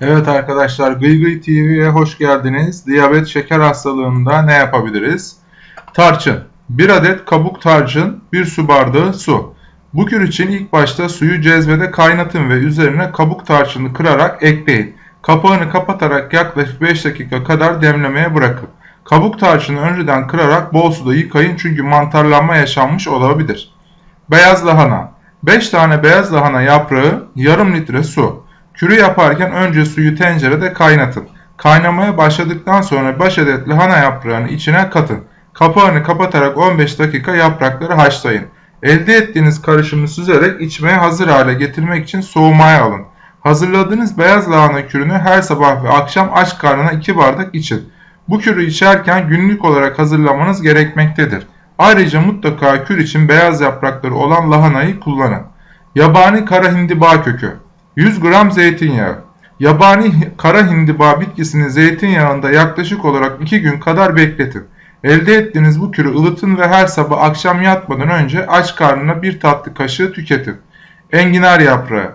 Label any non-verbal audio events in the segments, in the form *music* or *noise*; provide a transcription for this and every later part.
Evet arkadaşlar Gıygıy TV'ye hoş geldiniz. Diyabet şeker hastalığında ne yapabiliriz? Tarçın. 1 adet kabuk tarçın, 1 su bardağı su. Bu kür için ilk başta suyu cezvede kaynatın ve üzerine kabuk tarçını kırarak ekleyin. Kapağını kapatarak yaklaşık 5 dakika kadar demlemeye bırakın. Kabuk tarçını önceden kırarak bol suda yıkayın çünkü mantarlanma yaşanmış olabilir. Beyaz lahana. 5 tane beyaz lahana yaprağı, yarım litre su. Kürü yaparken önce suyu tencerede kaynatın. Kaynamaya başladıktan sonra baş adet lahana yaprağını içine katın. Kapağını kapatarak 15 dakika yaprakları haşlayın. Elde ettiğiniz karışımı süzerek içmeye hazır hale getirmek için soğumaya alın. Hazırladığınız beyaz lahana kürünü her sabah ve akşam aç karnına 2 bardak için. Bu kürü içerken günlük olarak hazırlamanız gerekmektedir. Ayrıca mutlaka kür için beyaz yaprakları olan lahanayı kullanın. Yabani kara hindiba kökü 100 gram zeytinyağı Yabani kara hindiba bitkisini zeytinyağında yaklaşık olarak 2 gün kadar bekletin. Elde ettiğiniz bu kürü ılıtın ve her sabah akşam yatmadan önce aç karnına bir tatlı kaşığı tüketin. Enginar yaprağı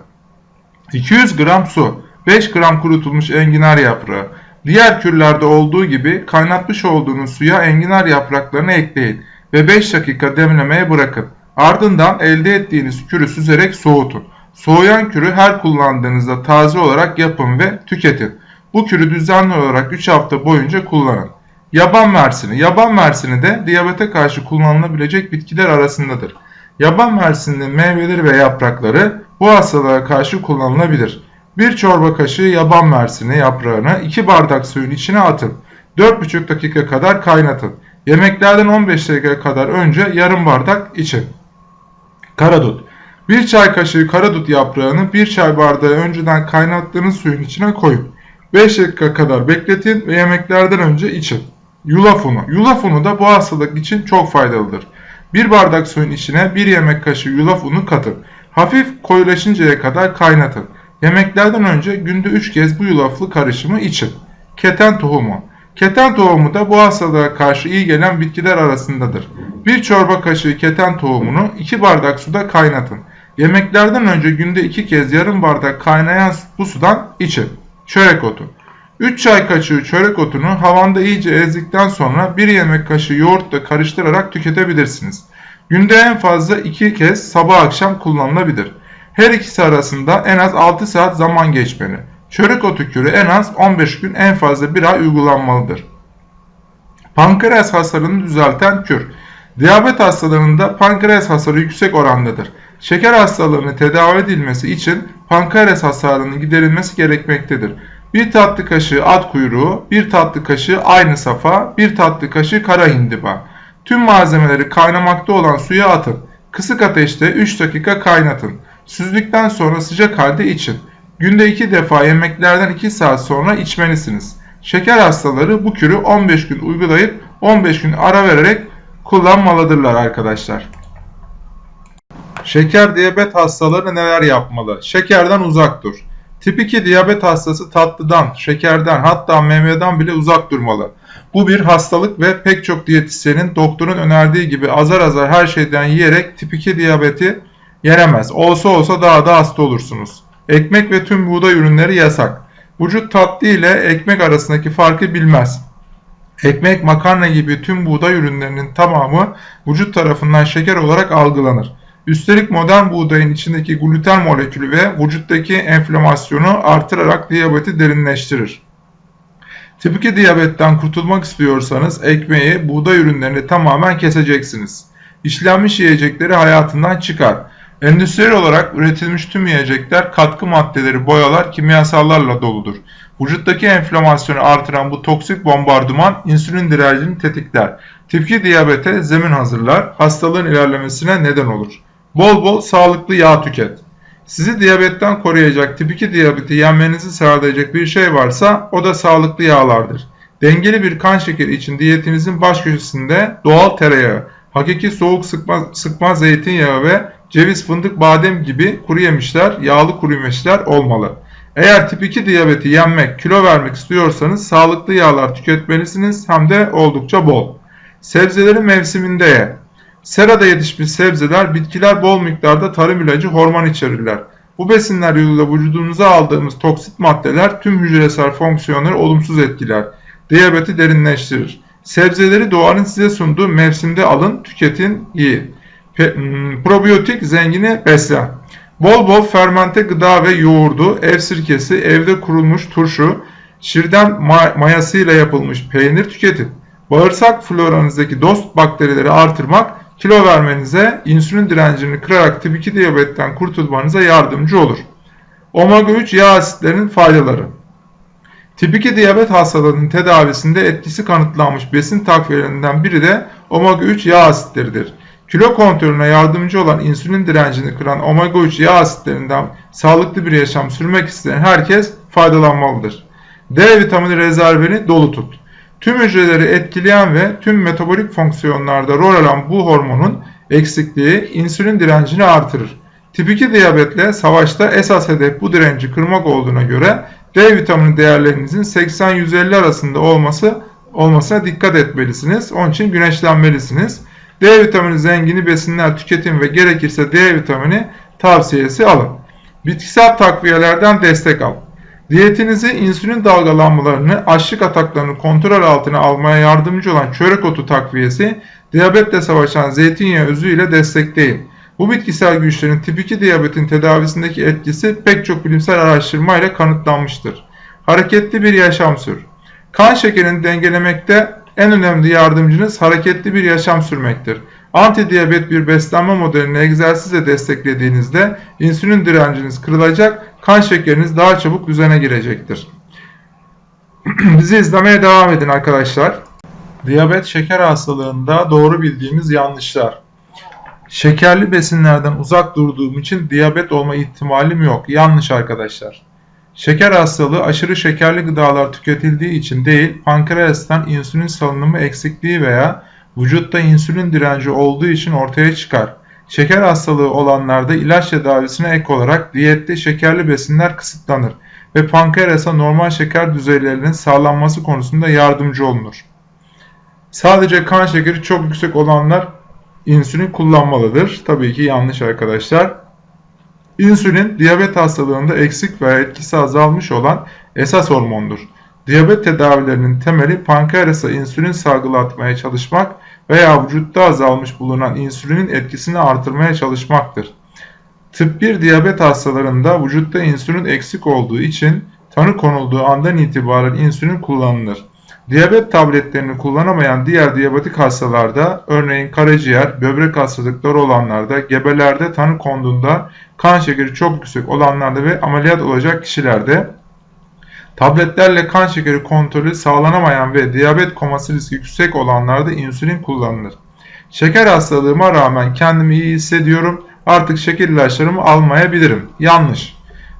200 gram su 5 gram kurutulmuş enginar yaprağı Diğer kürlerde olduğu gibi kaynatmış olduğunuz suya enginar yapraklarını ekleyin ve 5 dakika demlemeye bırakın. Ardından elde ettiğiniz kürü süzerek soğutun. Soğuyan kürü her kullandığınızda taze olarak yapın ve tüketin. Bu kürü düzenli olarak 3 hafta boyunca kullanın. Yaban mersini. Yaban mersini de diyabete karşı kullanılabilecek bitkiler arasındadır. Yaban mersinin meyveleri ve yaprakları bu hastalığa karşı kullanılabilir. Bir çorba kaşığı yaban mersini yaprağını 2 bardak suyun içine atın. 4,5 dakika kadar kaynatın. Yemeklerden 15 dakika kadar önce yarım bardak için. Karadut. 1 çay kaşığı karadut yaprağını 1 çay bardağı önceden kaynattığınız suyun içine koyun. 5 dakika kadar bekletin ve yemeklerden önce için. Yulaf unu. Yulaf unu da bu hastalık için çok faydalıdır. 1 bardak suyun içine 1 yemek kaşığı yulaf unu katın. Hafif koyulaşıncaya kadar kaynatın. Yemeklerden önce günde 3 kez bu yulaflı karışımı için. Keten tohumu. Keten tohumu da bu hastalığa karşı iyi gelen bitkiler arasındadır. Bir çorba kaşığı keten tohumunu 2 bardak suda kaynatın. Yemeklerden önce günde 2 kez yarım bardak kaynayan bu sudan için. Çörek otu. 3 çay kaşığı çörek otunu havanda iyice ezdikten sonra 1 yemek kaşığı yoğurtla karıştırarak tüketebilirsiniz. Günde en fazla 2 kez sabah akşam kullanılabilir. Her ikisi arasında en az 6 saat zaman geçmeli. Çörek otu kürü en az 15 gün en fazla 1 ay uygulanmalıdır. Pankreas hasarını düzelten kür. Diyabet hastalarında pankreas hasarı yüksek orandadır. Şeker hastalığını tedavi edilmesi için pankreas hasarının giderilmesi gerekmektedir. Bir tatlı kaşığı at kuyruğu, bir tatlı kaşığı aynı safa, bir tatlı kaşığı kara hindiba. Tüm malzemeleri kaynamakta olan suya atın. Kısık ateşte 3 dakika kaynatın. Süzdükten sonra sıcak halde için. Günde 2 defa yemeklerden 2 saat sonra içmelisiniz. Şeker hastaları bu kürü 15 gün uygulayıp 15 gün ara vererek kullanmalıdırlar arkadaşlar. Şeker diyabet hastaları neler yapmalı? Şekerden uzak dur. Tip 2 diyabet hastası tatlıdan, şekerden hatta meyveden bile uzak durmalı. Bu bir hastalık ve pek çok diyetisyenin doktorun önerdiği gibi azar azar her şeyden yiyerek tip 2 diyabeti yenemez. Olsa olsa daha da hasta olursunuz. Ekmek ve tüm buğday ürünleri yasak. Vücut tatlı ile ekmek arasındaki farkı bilmez. Ekmek, makarna gibi tüm buğday ürünlerinin tamamı vücut tarafından şeker olarak algılanır. Üstelik modern buğdayın içindeki gluten molekülü ve vücuttaki enflamasyonu artırarak diyabeti derinleştirir. Tip 2 diyabetten kurtulmak istiyorsanız ekmeği, buğday ürünlerini tamamen keseceksiniz. İşlenmiş yiyecekleri hayatından çıkar. Endüstriyel olarak üretilmiş tüm yiyecekler katkı maddeleri, boyalar, kimyasallarla doludur. Vücuttaki enflamasyonu artıran bu toksik bombardıman insülin direncini tetikler. Tip 2 diyabete zemin hazırlar, hastalığın ilerlemesine neden olur. Bol bol sağlıklı yağ tüket. Sizi diyabetten koruyacak tip 2 diyabeti yenmenizi sağlayacak bir şey varsa o da sağlıklı yağlardır. Dengeli bir kan şekeri için diyetinizin baş köşesinde doğal tereyağı, hakiki soğuk sıkma, sıkma zeytinyağı ve ceviz, fındık, badem gibi kuru yemişler, yağlı kuru yemişler olmalı. Eğer tip 2 diyabeti yenmek, kilo vermek istiyorsanız sağlıklı yağlar tüketmelisiniz hem de oldukça bol. Sebzeleri mevsiminde ye. Serada yetişmiş sebzeler, bitkiler bol miktarda tarım ilacı hormon içerirler. Bu besinler yoluyla vücudumuza aldığımız toksit maddeler tüm hücresel fonksiyonları olumsuz etkiler. Diyabeti derinleştirir. Sebzeleri doğanın size sunduğu mevsimde alın, tüketin, yiyin. Hmm, probiyotik zengini beslen. Bol bol fermente gıda ve yoğurdu, ev sirkesi, evde kurulmuş turşu, şirden mayasıyla yapılmış peynir tüketin. Bağırsak floranızdaki dost bakterileri artırmak kilo vermenize, insülin direncini kırarak tip 2 diyabetten kurtulmanıza yardımcı olur. Omega 3 yağ asitlerinin faydaları Tip 2 diyabet hastalığının tedavisinde etkisi kanıtlanmış besin takviyelerinden biri de omega 3 yağ asitleridir. Kilo kontrolüne yardımcı olan insülin direncini kıran omega 3 yağ asitlerinden sağlıklı bir yaşam sürmek isteyen herkes faydalanmalıdır. D vitamini rezervini dolu tut. Tüm hücreleri etkileyen ve tüm metabolik fonksiyonlarda rol alan bu hormonun eksikliği insülin direncini artırır. Tip 2 diyabetle savaşta esas hedef bu direnci kırmak olduğuna göre D vitamini değerlerinizin 80-150 arasında olması olmasına dikkat etmelisiniz. Onun için güneşlenmelisiniz. D vitamini zengini besinler tüketin ve gerekirse D vitamini tavsiyesi alın. Bitkisel takviyelerden destek al. Diyetinizi insülin dalgalanmalarını, açlık ataklarını kontrol altına almaya yardımcı olan çörek otu takviyesi, diyabetle savaşan zeytinyağı özü ile destekleyin. Bu bitkisel güçlerin tip 2 diyabetin tedavisindeki etkisi pek çok bilimsel araştırma ile kanıtlanmıştır. Hareketli bir yaşam sür. Kan şekerini dengelemekte en önemli yardımcınız hareketli bir yaşam sürmektir. Antidiyabet bir beslenme modelini egzersizle desteklediğinizde insülin direnciniz kırılacak, kan şekeriniz daha çabuk düzene girecektir. *clears throat* Bizi izlemeye devam edin arkadaşlar. Diyabet şeker hastalığında doğru bildiğimiz yanlışlar. Şekerli besinlerden uzak durduğum için diyabet olma ihtimalim yok. Yanlış arkadaşlar. Şeker hastalığı aşırı şekerli gıdalar tüketildiği için değil, pankreastan insülin salınımı eksikliği veya vücutta insülin direnci olduğu için ortaya çıkar. Şeker hastalığı olanlarda ilaç tedavisine ek olarak diyette şekerli besinler kısıtlanır ve pankreasa normal şeker düzeylerinin sağlanması konusunda yardımcı olunur. Sadece kan şekeri çok yüksek olanlar insülin kullanmalıdır. Tabii ki yanlış arkadaşlar. İnsülin diyabet hastalığında eksik veya etkisi azalmış olan esas hormondur. Diyabet tedavilerinin temeli pankreasa insülin salgılatmaya çalışmak veya vücutta azalmış bulunan insülinin etkisini artırmaya çalışmaktır. Tip 1 diyabet hastalarında vücutta insülin eksik olduğu için tanı konulduğu andan itibaren insülin kullanılır. Diyabet tabletlerini kullanamayan diğer diyabetik hastalarda, örneğin karaciğer, böbrek hastalıkları olanlarda, gebelerde tanı konduğunda, kan şekeri çok yüksek olanlarda ve ameliyat olacak kişilerde, tabletlerle kan şekeri kontrolü sağlanamayan ve diyabet koması riski yüksek olanlarda insülin kullanılır. Şeker hastalığıma rağmen kendimi iyi hissediyorum, artık şeker ilaçlarımı almayabilirim. Yanlış.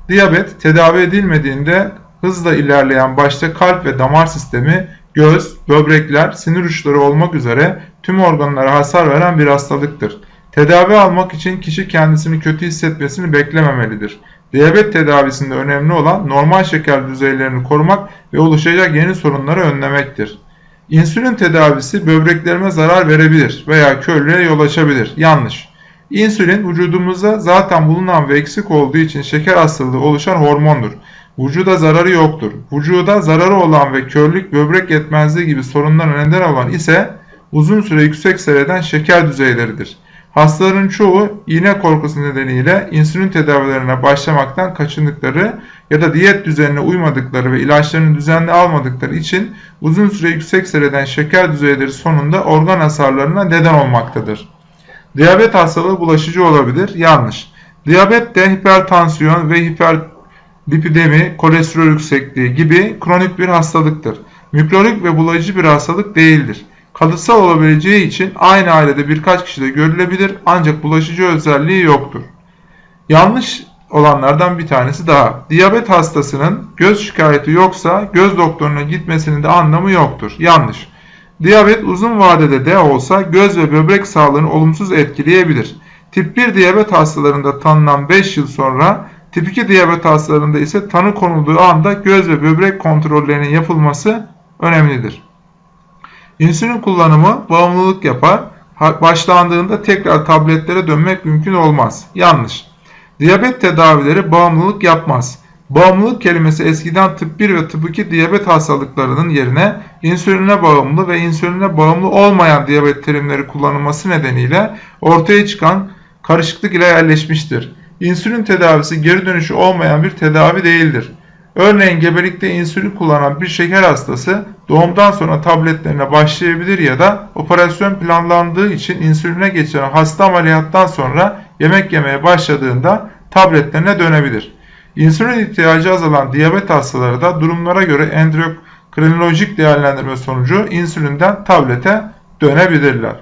Diyabet tedavi edilmediğinde hızla ilerleyen başta kalp ve damar sistemi göz, böbrekler, sinir uçları olmak üzere tüm organlara hasar veren bir hastalıktır. Tedavi almak için kişi kendisini kötü hissetmesini beklememelidir. Diyabet tedavisinde önemli olan normal şeker düzeylerini korumak ve oluşacak yeni sorunları önlemektir. İnsülin tedavisi böbreklerime zarar verebilir veya körlüğe yol açabilir. Yanlış. İnsülin vücudumuzda zaten bulunan ve eksik olduğu için şeker hastalığı oluşan hormondur. Vücuda zararı yoktur. Vücuda zararı olan ve körlük, böbrek yetmezliği gibi sorunlara neden olan ise uzun süre yüksek seyreden şeker düzeyleridir. Hastaların çoğu iğne korkusu nedeniyle insülin tedavilerine başlamaktan kaçındıkları ya da diyet düzenine uymadıkları ve ilaçlarını düzenli almadıkları için uzun süre yüksek seyreden şeker düzeyleri sonunda organ hasarlarına neden olmaktadır. Diyabet hastalığı bulaşıcı olabilir. Yanlış. Diyabet de hipertansiyon ve hiper lipidemi, kolesterol yüksekliği gibi kronik bir hastalıktır. Mikronik ve bulaşıcı bir hastalık değildir. Kalıtsal olabileceği için aynı ailede birkaç kişide görülebilir ancak bulaşıcı özelliği yoktur. Yanlış olanlardan bir tanesi daha. Diyabet hastasının göz şikayeti yoksa göz doktoruna gitmesinin de anlamı yoktur. Yanlış. Diyabet uzun vadede de olsa göz ve böbrek sağlığını olumsuz etkileyebilir. Tip 1 diyabet hastalarında tanınan 5 yıl sonra Tip 2 diyabet hastalarında ise tanı konulduğu anda göz ve böbrek kontrollerinin yapılması önemlidir. İnsülin kullanımı bağımlılık yapar. Başlandığında tekrar tabletlere dönmek mümkün olmaz. Yanlış. Diyabet tedavileri bağımlılık yapmaz. Bağımlılık kelimesi eskiden tıp 1 ve tıp 2 diyabet hastalıklarının yerine insüline bağımlı ve insüline bağımlı olmayan diyabet terimleri kullanılması nedeniyle ortaya çıkan karışıklık ile yerleşmiştir. İnsülin tedavisi geri dönüşü olmayan bir tedavi değildir. Örneğin gebelikte insülin kullanan bir şeker hastası doğumdan sonra tabletlerine başlayabilir ya da operasyon planlandığı için insüline geçen hasta ameliyattan sonra yemek yemeye başladığında tabletlerine dönebilir. İnsülin ihtiyacı azalan diyabet hastaları da durumlara göre endokrinolojik değerlendirme sonucu insülinden tablete dönebilirler.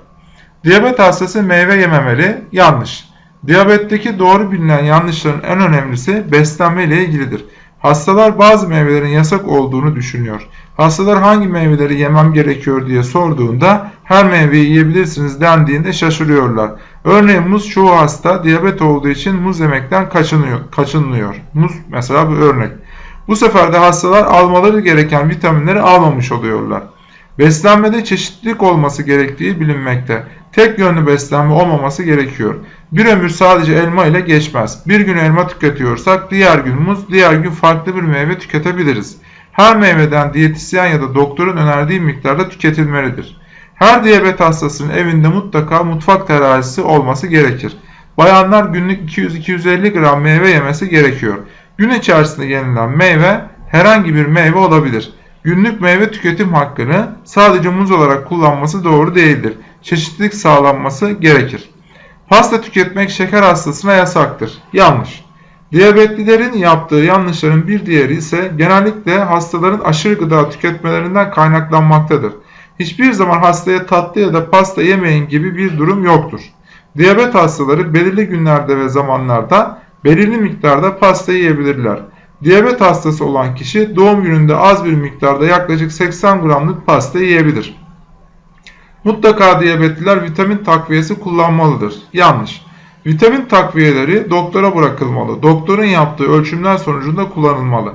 Diyabet hastası meyve yememeli yanlış. Diyabetteki doğru bilinen yanlışların en önemlisi beslenme ile ilgilidir. Hastalar bazı meyvelerin yasak olduğunu düşünüyor. Hastalar hangi meyveleri yemem gerekiyor diye sorduğunda her meyveyi yiyebilirsiniz dendiğinde şaşırıyorlar. Örneğin muz çoğu hasta diyabet olduğu için muz yemekten kaçınıyor, kaçınılıyor. Muz mesela bir örnek. Bu sefer de hastalar almaları gereken vitaminleri almamış oluyorlar. Beslenmede çeşitlilik olması gerektiği bilinmekte. Tek yönlü beslenme olmaması gerekiyor. Bir ömür sadece elma ile geçmez. Bir gün elma tüketiyorsak diğer gün muz, diğer gün farklı bir meyve tüketebiliriz. Her meyveden diyetisyen ya da doktorun önerdiği miktarda tüketilmelidir. Her diyabet hastasının evinde mutlaka mutfak terazisi olması gerekir. Bayanlar günlük 200-250 gram meyve yemesi gerekiyor. Gün içerisinde yenilen meyve herhangi bir meyve olabilir. Günlük meyve tüketim hakkını sadece muz olarak kullanması doğru değildir. Çeşitlilik sağlanması gerekir. Pasta tüketmek şeker hastasına yasaktır. Yanlış. Diyabetlilerin yaptığı yanlışların bir diğeri ise genellikle hastaların aşırı gıda tüketmelerinden kaynaklanmaktadır. Hiçbir zaman hastaya tatlı ya da pasta yemeyin gibi bir durum yoktur. Diyabet hastaları belirli günlerde ve zamanlarda belirli miktarda pasta yiyebilirler. Diyabet hastası olan kişi doğum gününde az bir miktarda yaklaşık 80 gramlık pasta yiyebilir. Mutlaka diyabetliler vitamin takviyesi kullanmalıdır. Yanlış. Vitamin takviyeleri doktora bırakılmalı. Doktorun yaptığı ölçümler sonucunda kullanılmalı.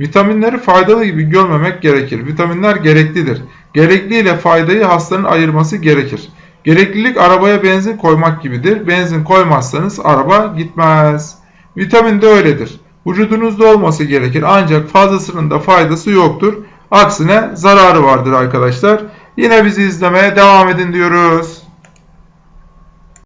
Vitaminleri faydalı gibi görmemek gerekir. Vitaminler gereklidir. Gerekli ile faydayı hastanın ayırması gerekir. Gereklilik arabaya benzin koymak gibidir. Benzin koymazsanız araba gitmez. Vitamin de öyledir. Vücudunuzda olması gerekir ancak fazlasının da faydası yoktur. Aksine zararı vardır arkadaşlar. Yine bizi izlemeye devam edin diyoruz.